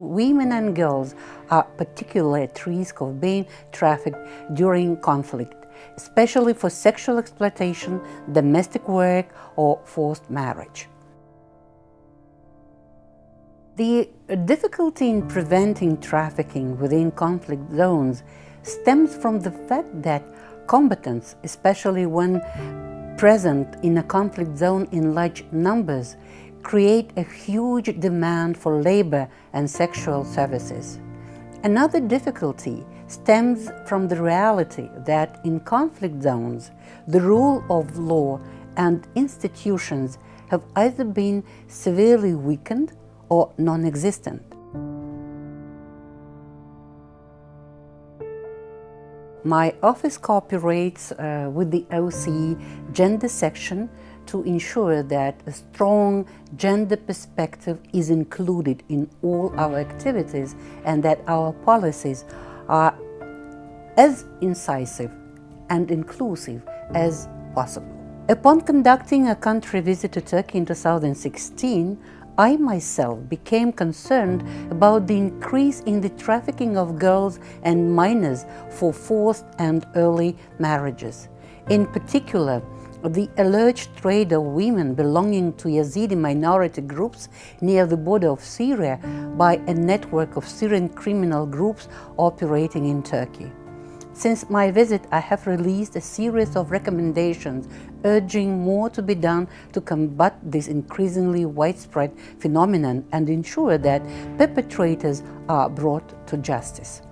Women and girls are particularly at risk of being trafficked during conflict, especially for sexual exploitation, domestic work, or forced marriage. The difficulty in preventing trafficking within conflict zones stems from the fact that combatants, especially when present in a conflict zone in large numbers, create a huge demand for labor and sexual services. Another difficulty stems from the reality that in conflict zones, the rule of law and institutions have either been severely weakened or non-existent. My office cooperates uh, with the OSCE gender section to ensure that a strong gender perspective is included in all our activities and that our policies are as incisive and inclusive as possible. Upon conducting a country visit to Turkey in 2016, I myself became concerned about the increase in the trafficking of girls and minors for forced and early marriages. In particular, the alleged trade of women belonging to Yazidi minority groups near the border of Syria by a network of Syrian criminal groups operating in Turkey. Since my visit, I have released a series of recommendations urging more to be done to combat this increasingly widespread phenomenon and ensure that perpetrators are brought to justice.